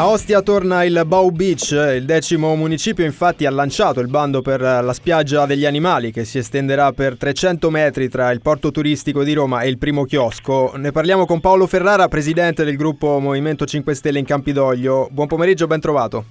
A Ostia torna il Bow Beach, il decimo municipio infatti ha lanciato il bando per la spiaggia degli animali che si estenderà per 300 metri tra il porto turistico di Roma e il primo chiosco. Ne parliamo con Paolo Ferrara, presidente del gruppo Movimento 5 Stelle in Campidoglio. Buon pomeriggio, ben trovato.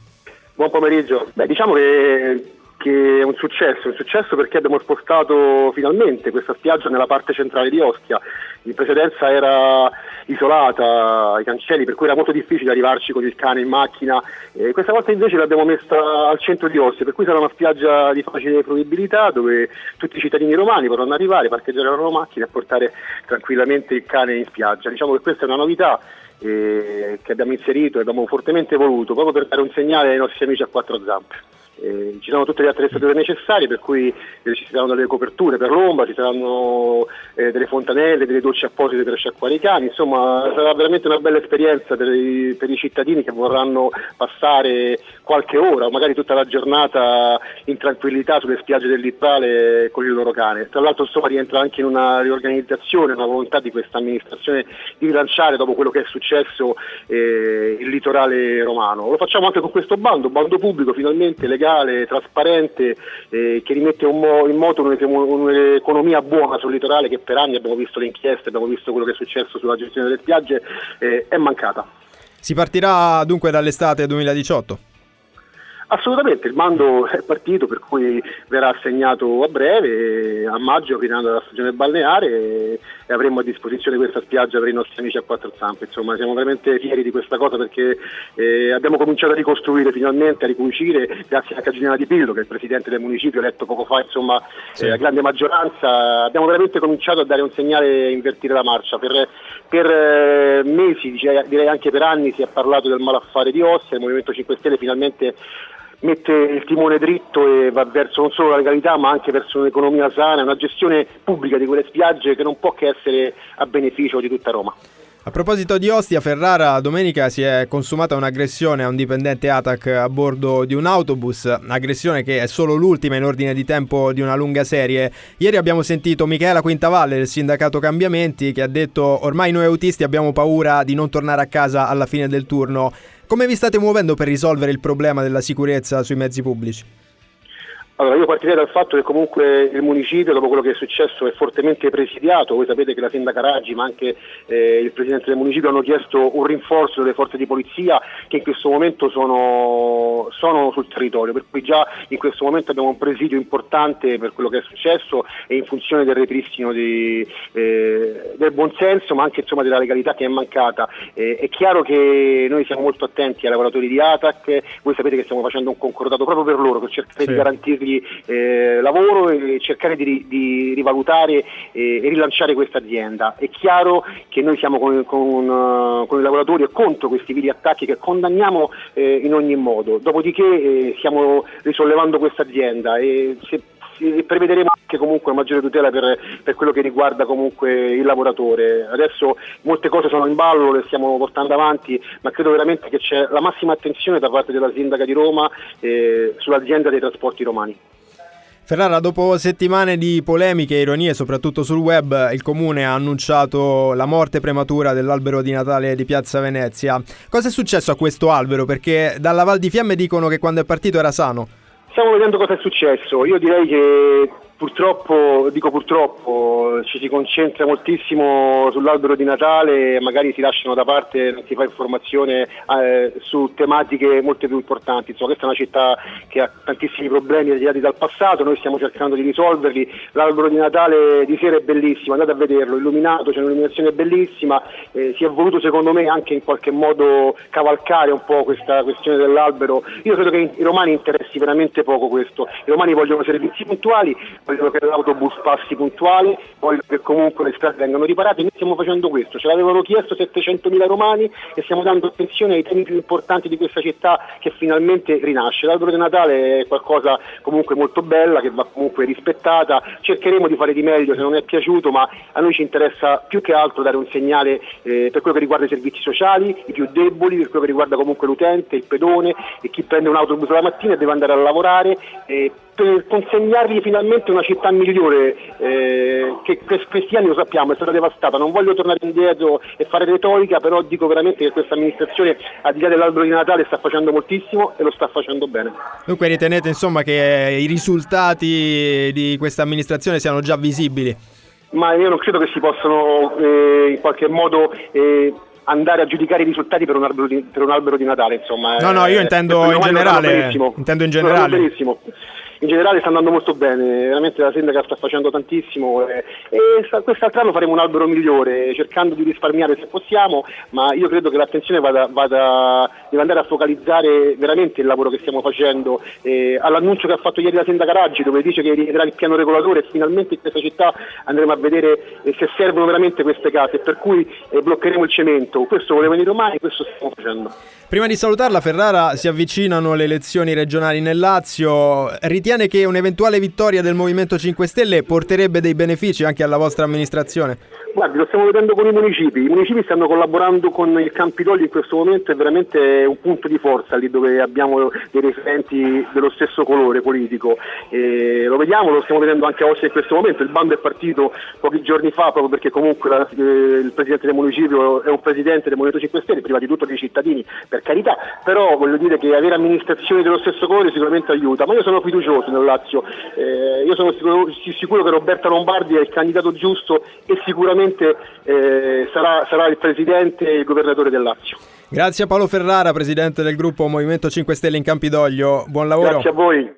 Buon pomeriggio. Beh, diciamo che che è un successo, un successo perché abbiamo spostato finalmente questa spiaggia nella parte centrale di Ostia. In precedenza era isolata ai cancelli, per cui era molto difficile arrivarci con il cane in macchina. E questa volta invece l'abbiamo messa al centro di Ostia, per cui sarà una spiaggia di facile fruibilità dove tutti i cittadini romani potranno arrivare, parcheggiare la loro macchina e portare tranquillamente il cane in spiaggia. Diciamo che questa è una novità eh, che abbiamo inserito e abbiamo fortemente voluto proprio per dare un segnale ai nostri amici a quattro zampe. Eh, ci sono tutte le attrezzature necessarie per cui eh, ci saranno delle coperture per l'ombra, ci saranno eh, delle fontanelle, delle docce apposite per sciacquare i cani, insomma sarà veramente una bella esperienza per i, per i, cittadini che vorranno passare qualche ora o magari tutta la giornata in tranquillità sulle spiagge del litorale con il loro cane. Tra l'altro insomma rientra anche in una riorganizzazione, una volontà di questa amministrazione di rilanciare dopo quello che è successo eh, il litorale romano. Lo facciamo anche con questo bando, bando pubblico finalmente legale legale, trasparente, eh, che rimette in moto un'economia buona sul litorale che per anni abbiamo visto le inchieste, abbiamo visto quello che è successo sulla gestione delle spiagge, eh, è mancata. Si partirà dunque dall'estate 2018? Assolutamente, il mando è partito per cui verrà assegnato a breve, a maggio finendo la stagione balneare e, avremo a disposizione questa spiaggia per i nostri amici a quattro zampe. Insomma, siamo veramente fieri di questa cosa perché eh, abbiamo cominciato a ricostruire finalmente, a ricucire, grazie a Caginella Di Pillo che è il presidente del municipio, eletto poco fa, insomma, sì. eh, a grande maggioranza, abbiamo veramente cominciato a dare un segnale e invertire la marcia. Per, per eh, mesi, direi anche per anni, si è parlato del malaffare di Ostia, il Movimento 5 Stelle finalmente mette il timone dritto e va verso non solo la legalità ma anche verso un'economia sana, una gestione pubblica di quelle spiagge che non può che essere a beneficio di tutta Roma. A proposito di Ostia, Ferrara domenica si è consumata un'aggressione a un dipendente ATAC a bordo di un autobus, aggressione che è solo l'ultima in ordine di tempo di una lunga serie. Ieri abbiamo sentito Michela Quintavalle del sindacato Cambiamenti che ha detto ormai noi autisti abbiamo paura di non tornare a casa alla fine del turno. Come vi state muovendo per risolvere il problema della sicurezza sui mezzi pubblici? Allora, io partirei dal fatto che comunque il municipio, dopo quello che è successo, è fortemente presidiato. Voi sapete che la sindaca Raggi, ma anche eh, il presidente del municipio hanno chiesto un rinforzo delle forze di polizia che in questo momento sono, sono sul territorio, per cui già in questo momento abbiamo un presidio importante per quello che è successo e in funzione del ripristino di, eh, del buonsenso, ma anche insomma, della legalità che è mancata. Eh, è chiaro che noi siamo molto attenti ai lavoratori di ATAC, voi sapete che stiamo facendo un concordato proprio per loro, per cercare sì. di garantirli dargli eh, lavoro e cercare di, di rivalutare eh, e rilanciare questa azienda. È chiaro che noi siamo con, con, uh, con i lavoratori e contro questi vili attacchi che condanniamo eh, in ogni modo, dopodiché eh, stiamo risollevando questa azienda e se prevederemo anche comunque maggiore tutela per, per, quello che riguarda comunque il lavoratore. Adesso molte cose sono in ballo, le stiamo portando avanti, ma credo veramente che c'è la massima attenzione da parte della sindaca di Roma eh, sull'azienda dei trasporti romani. Ferrara, dopo settimane di polemiche e ironie, soprattutto sul web, il comune ha annunciato la morte prematura dell'albero di Natale di Piazza Venezia. Cosa è successo a questo albero? Perché dalla Val di Fiamme dicono che quando è partito era sano. Stiamo vedendo cosa è successo. Io direi che Purtroppo, dico purtroppo, ci si concentra moltissimo sull'albero di Natale, magari si lasciano da parte, non si fa informazione eh, su tematiche molto più importanti. Insomma, questa è una città che ha tantissimi problemi legati dal passato, noi stiamo cercando di risolverli. L'albero di Natale di sera è bellissimo, andate a vederlo, illuminato, c'è un'illuminazione bellissima, eh, si è voluto secondo me anche in qualche modo cavalcare un po' questa questione dell'albero. Io credo che i romani interessi veramente poco questo, i romani vogliono servizi puntuali vogliono che l'autobus passi puntuale, vogliono che comunque le strade vengano riparate, noi stiamo facendo questo, ce l'avevano chiesto 700.000 romani e stiamo dando attenzione ai temi più importanti di questa città che finalmente rinasce. L'albero di Natale è qualcosa comunque molto bella, che va comunque rispettata, cercheremo di fare di meglio se non è piaciuto, ma a noi ci interessa più che altro dare un segnale eh, per quello che riguarda i servizi sociali, i più deboli, per quello che riguarda comunque l'utente, il pedone e chi prende un autobus la mattina e deve andare a lavorare. Eh, per consegnargli finalmente una città migliore eh, che questi anni lo sappiamo è stata devastata, non voglio tornare indietro e fare retorica, però dico veramente che questa amministrazione al di là dell'albero di Natale sta facendo moltissimo e lo sta facendo bene. Dunque ritenete insomma che i risultati di questa amministrazione siano già visibili? Ma io non credo che si possano eh, in qualche modo eh, andare a giudicare i risultati per un albero di, per un albero di Natale, insomma. No, no, io intendo in generale. Intendo in generale. In generale sta andando molto bene, veramente la sindaca sta facendo tantissimo e, e quest'altro anno faremo un albero migliore, cercando di risparmiare se possiamo, ma io credo che l'attenzione vada, vada deve andare a focalizzare veramente il lavoro che stiamo facendo. Eh, all'annuncio che ha fatto ieri la sindaca Raggi, dove dice che rivedrà il piano regolatore, finalmente in questa città andremo a vedere eh, se servono veramente queste case, per cui eh, bloccheremo il cemento. Questo volevano i romani, questo stiamo facendo. Prima di salutarla, Ferrara, si avvicinano le elezioni regionali nel Lazio. Ritiene che un'eventuale vittoria del Movimento 5 Stelle porterebbe dei benefici anche alla vostra amministrazione? Guardi, lo stiamo vedendo con i municipi, i municipi stanno collaborando con il Campidoglio in questo momento, è veramente un punto di forza lì dove abbiamo dei referenti dello stesso colore politico. E lo vediamo, lo stiamo vedendo anche oggi in questo momento, il bando è partito pochi giorni fa proprio perché comunque la, eh, il Presidente del municipio è un Presidente del Movimento 5 Stelle, prima di tutto dei cittadini, per carità, però voglio dire che avere amministrazioni dello stesso colore sicuramente aiuta, ma io sono fiducioso nel Lazio, eh, io sono sicuro, sicuro che Roberta Lombardi è il candidato giusto e sicuramente sicuramente eh, sarà, sarà il Presidente e il Governatore del Lazio. Grazie a Paolo Ferrara, Presidente del gruppo Movimento 5 Stelle in Campidoglio, buon lavoro. Grazie a voi.